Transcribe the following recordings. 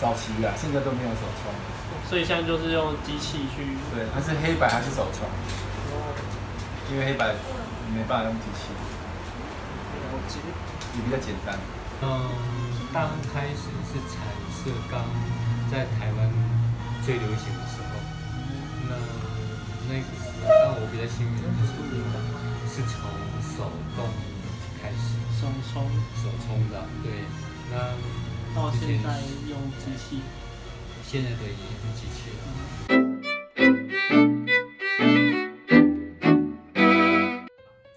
早期啊，现在都没有手冲。所以现在就是用机器去。对，它是黑白还是手冲？因为黑白没办法用机器，了解。也比较简单。嗯，刚开始是彩色刚在台湾最流行的时候，那那个时候，但我比较幸运的就是是从手动开始，手冲手冲的，对，那到现在用机器。现在的已经是机器了。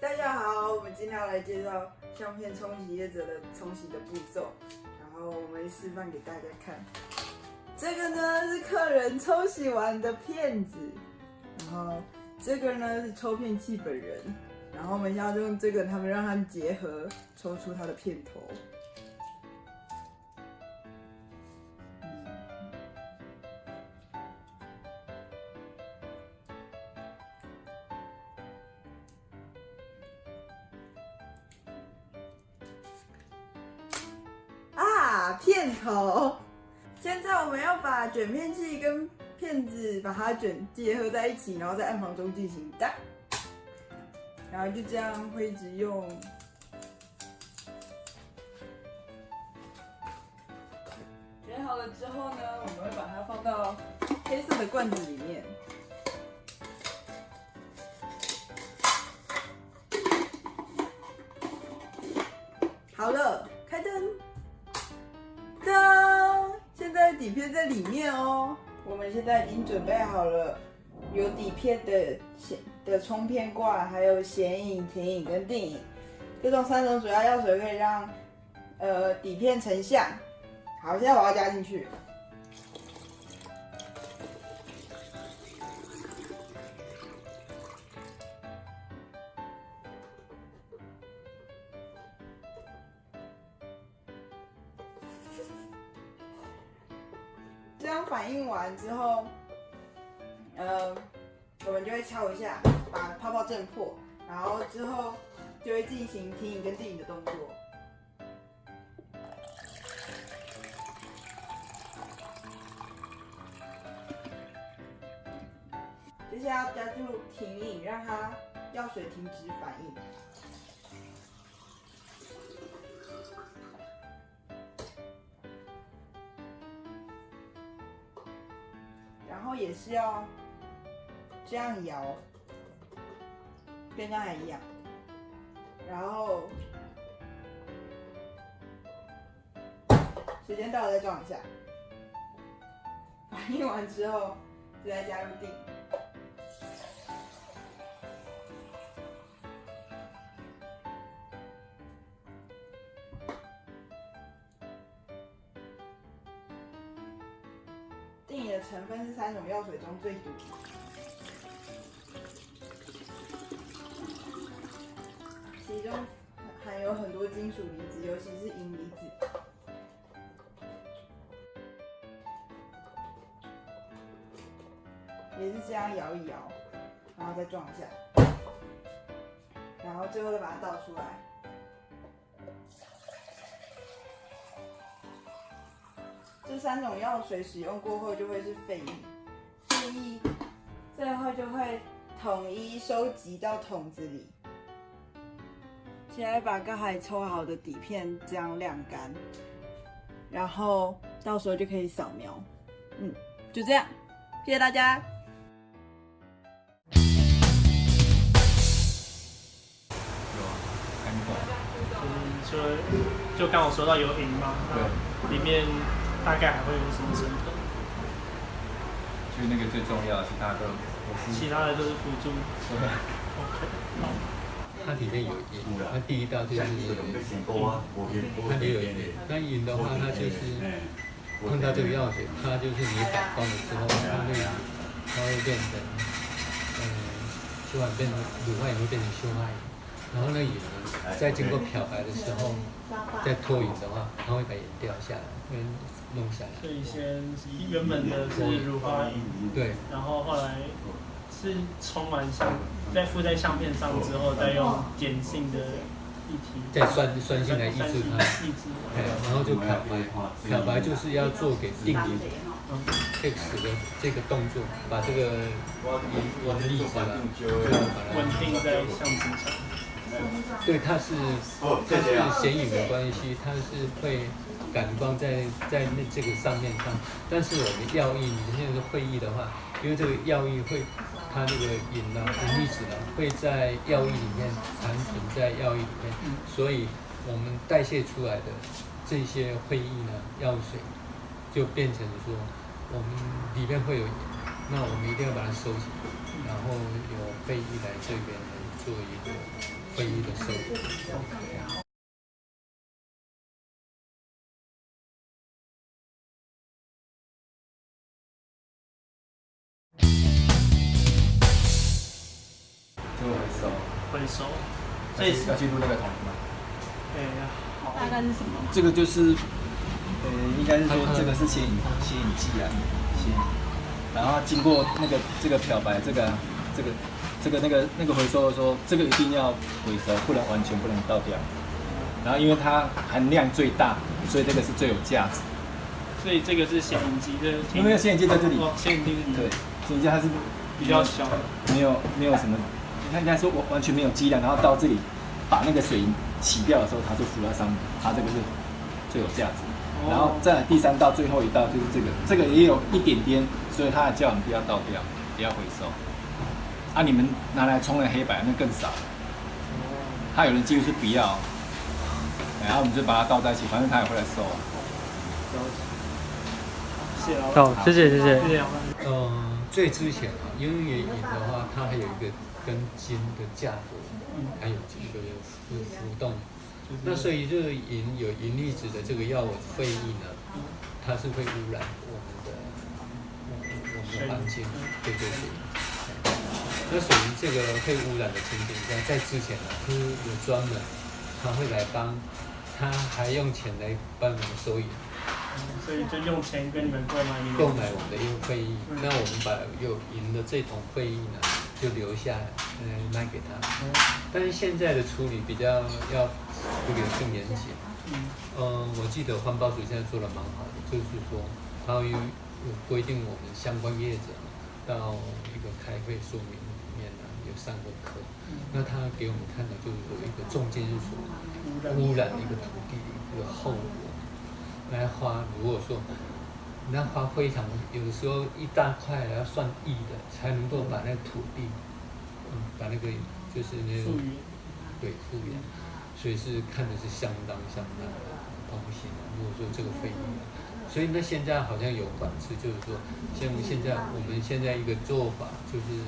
大家好，我们今天要来介绍相片冲洗业者的冲洗的步骤，然后我们示范给大家看。这个呢是客人冲洗完的片子，然后这个呢是抽片器本人，然后我们要用这个，他们让它们结合，抽出它的片头。啊，片头。现在我们要把卷片器跟片子把它卷结合在一起，然后在暗房中进行打，然后就这样会一直用。卷好了之后呢，我们会把它放到黑色的罐子里面。好了，开。灯，底片在里面哦。我们现在已经准备好了，有底片的显的冲片罐，还有显影、停影跟定影，这种三种主要药水可以让呃底片成像。好，现在我要加进去。反应完之后，呃，我们就会敲一下，把泡泡震破，然后之后就会进行停影跟定影的动作。接下来要加入停影，让它药水停止反应。也是要这样摇，跟刚才一样。然后时间到了再撞一下，反应完之后就再加入定。定影的成分是三种药水中最毒，其中含有很多金属离子，尤其是银离子。也是这样摇一摇，然后再撞一下，然后最后再把它倒出来。这三种药水使用过后就会是废液，废液最后就会统一收集到桶子里。现在把刚才抽好的底片这样晾干，然后到时候就可以扫描。嗯，就这样，谢谢大家。有啊，看过。嗯，所以就刚我说到有银嘛，对里面大概还会有什么成分？就那个最重要，其他都都是其他的都是辅助。对 OK，好。它里面有银，它第一道就是它里面有银。那银的话，它就是碰到这个药水，它就是你打光的时候，它会它会变成，嗯，修完变成乳化也会变成溴胺，然后那银呢，在经过漂白的时候，再脱银的话，它会把银掉下来，会弄下来。所以先原本的是乳化银，对，然后后来是充满相，再附在相片上之后，再用碱性的再酸酸性来抑制它，抑制。哎，然后就漂白，漂白就是要做给定银嗯，X 的这个动作，把这个银银粒子啊，就要把它稳定在相纸上。对，它是这是显影的关系，它是会感光在在那这个上面上。但是我们药液，你现在是会议的话，因为这个药液会，它那个银呢、银粒子呢会在药液里面残存在药液里面，所以我们代谢出来的这些会议呢，药水就变成说我们里面会有，那我们一定要把它收起来，然后有会议来这边。来做一个会议的收集。就回收。回收，所以是要进入那个桶吗？对好大概是什么？这个就是，呃，应该是说这个是显影显影剂啊，显影，然后经过那个这个漂白，这个这个这个那个那个回收的时候，这个一定要回收，不能完全不能倒掉。然后因为它含量最大，所以这个是最有价值。所以这个是显影机，这个因为显影剂在这里，哦，显影机对，显影剂它是比较小的，没有没有什么，你看人家说我完全没有剂量，然后到这里把那个水银洗掉的时候，它就浮在上面，它这个是最有价值。然后再来第三道最后一道就是这个，这个也有一点点，所以它还叫我们不要倒掉，不要回收。啊，你们拿来冲了黑白那更少了。他有人几乎是不要，然后我们就把它倒在一起，反正他也会来收啊。谢谢老板，好谢谢谢谢谢谢老板。嗯，最之前啊，因为银的话，它还有一个跟金的价格，还有这个浮浮动。那所以这个银有银离子的这个药会议呢，它是会污染我们的我们的环境，对对对。那属于这个被污染的情景下，在之前呢，是有专门他会来帮，他还用钱来帮我们收银。所以就用钱跟你们购买银购买我们的一个会议，那我们把有赢的这桶会议呢，就留下来，呃，卖给他。但是现在的处理比较要处理的更严谨。嗯，呃，我记得环保署现在做的蛮好的，就是说，它有有规定我们相关业者到一个开会说明上过课。那他给我们看的就是说一个重金属污染的一个土地的一个后果。那花，如果说那花非常，有的时候一大块要算亿的，才能够把那土地，嗯，把那个就是那种，对复原，所以是看的是相当相当的东西。如果说这个费用，所以那现在好像有管制，就是说，像现在我们现在一个做法就是，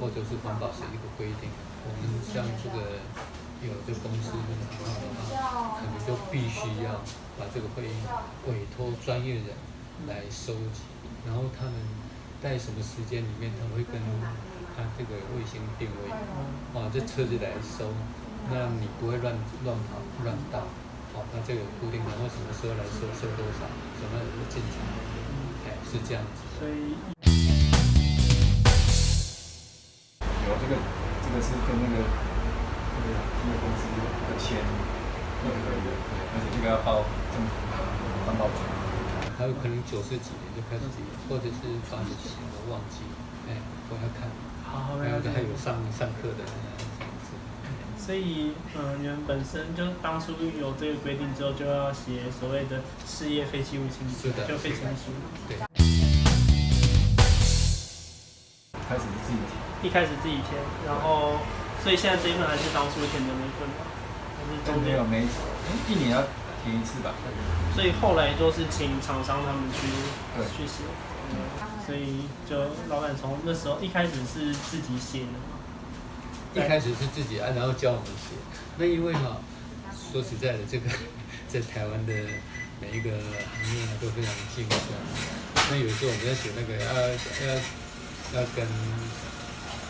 或者是环保是一个规定，我们像这个有的公司跟行号的话，可能就必须要把这个会议委托专业人来收集，然后他们在什么时间里面，他会跟他这个卫星定位，啊，这车子来收，那你不会乱乱跑乱倒，哦，那这个固定，然后什么时候来收，收多少，什么时候进场，哎，是这样子的。所以这个，这个是跟那个那个那个公司的签，对对对，而且这个要报政府环保局。还有可能九十几年就开始结，或者是八十几年我忘记了，哎，我要看，好，还有还有上上课的这样子。所以，嗯，你们本身就当初有这个规定之后，就要写所谓的事业废弃物清理，是的就废弃书。对，开始自己填，一开始自己填，然后，所以现在这一份还是当初填的那份吗？还是中间有？没哎一年要填一次吧？所以后来都是请厂商他们去去写，嗯，所以就老板从那时候一开始是自己写的嘛，一开始是自己按，然后教我们写。那因为哈、说实在的，这个在台湾的每一个行业啊都非常竞争。那有时候我们在写那个要要要跟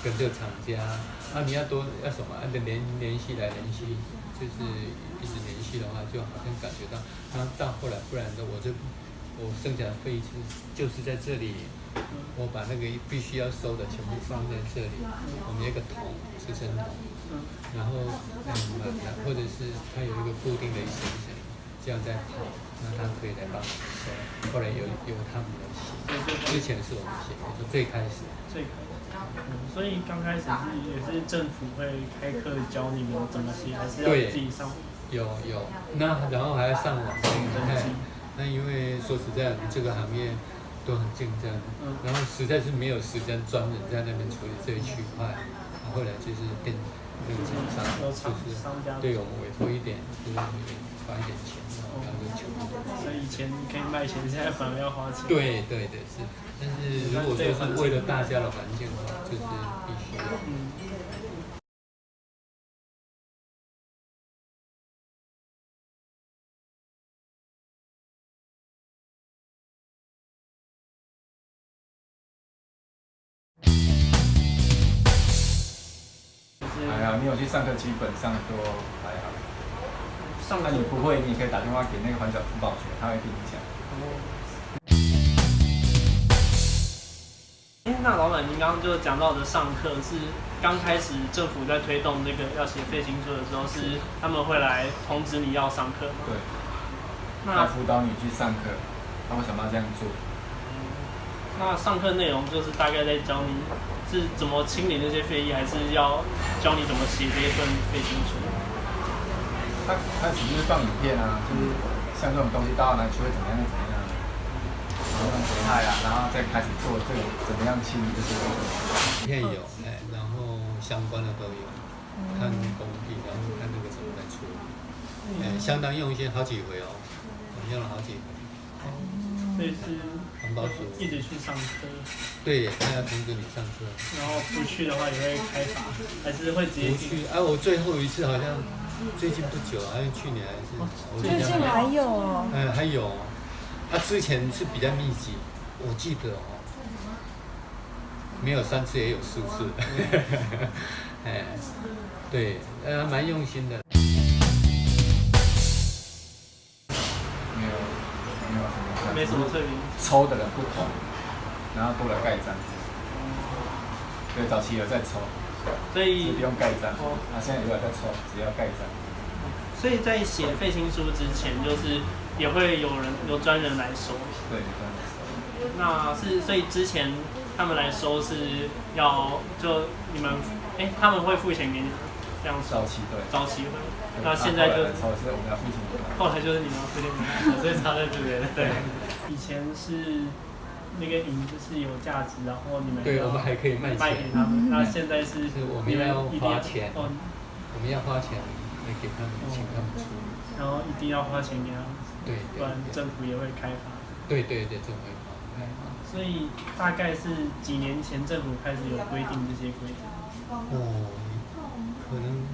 跟这个厂家，啊，你要多要什么，按照联联系来联系，就是一直联系的话，就好像感觉到，然后到后来，不然的我就我剩下的费是就是在这里，我把那个必须要收的全部放在这里，我们有一个桶，支撑桶，然后嗯，或者是它有一个固定的一些，这样在跑，那他可以来帮我们收，后来有有他们来写，之前是我们写，我说最开始。最可能。嗯，所以刚开始是也是政府会开课教你们怎么写，还是要自己上？有有，那然后还要上网登哎记那因为说实在，我们这个行业都很竞争，嗯。然后实在是没有时间专门在那边处理这一区块，然后后来就是跟那个厂商就是对我们委托一点，就是花一点钱。所以以前可以卖钱，现在反而要花钱。，对对对是，但是如果说是为了大家的环境的话，就是必须。嗯。就是还好，你有去上课，基本上都还好。上课那你不会，你也可以打电话给那个环角辅导学，他会跟你讲。哎，那老板，您刚刚就讲到的上课是刚开始政府在推动那个要写废新书的时候，是他们会来通知你要上课吗？对，那他辅导你去上课，他会想办法这样做。那上课内容就是大概在教你是怎么清理那些废液，还是要教你怎么写这一份废金书？他他只是放影片啊，就是像这种东西到哪里去会怎么样怎么样，然后危害啊，然后再开始做这个怎么样清理这些东西。片有，哎，然后相关的都有，看工地，然后看那个怎么来处理，哎，相当用心，好几回哦，我们用了好几回。所以是环保署一直去上课，对，他要通知你上课，然后不去的话也会开罚，还是会直接不去。啊，我最后一次好像最近不久，好像去年还是，我最近还有哦，哎，还有，啊，之前是比较密集，我记得哦，没有三次也有四次，哎，对，呃，蛮用心的。没有没有什么没什么特别。抽的人不同，然后多了盖章。对，早期有在抽，所以不用盖章。哦啊，现在有在抽，只要盖章。所以在写废青书之前，就是也会有人有专人来收。对，这样子。那是所以之前他们来收是要就你们哎、他们会付钱给你们这样收早期对。早期会，那现在就抽是我们要付钱。后来就是你们要付钱所以差在这边。对，以前是那个银就是有价值，然后你们要对我们还可以卖给他们。那现在是是我们要一定花钱哦，我们要花钱来给他们，请他们出。然后一定要花钱给他们，对不然政府也会开发。对对对，政府会开发。所以大概是几年前政府开始有规定这些规则。哦，可能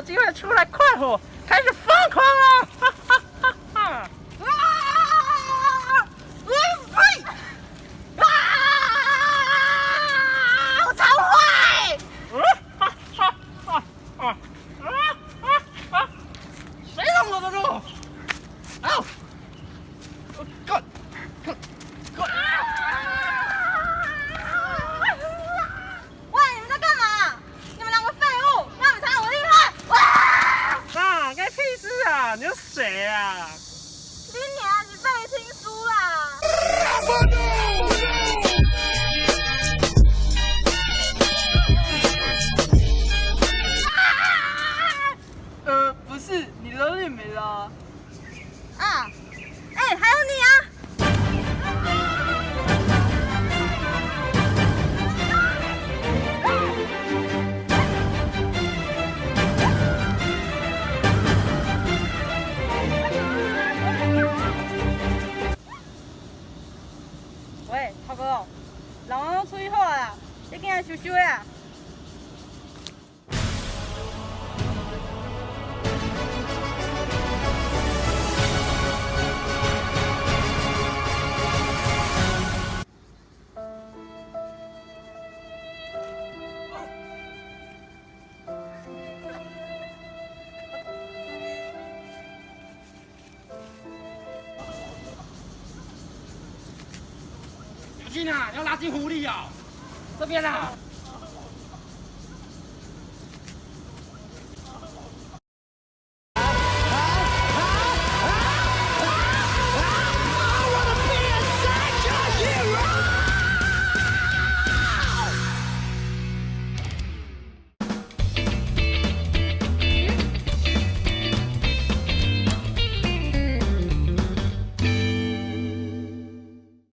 有机会出来喂，涛哥人，老王出去好啊，你跟他收收呀。进啊，要拉进湖里啊。这边啊。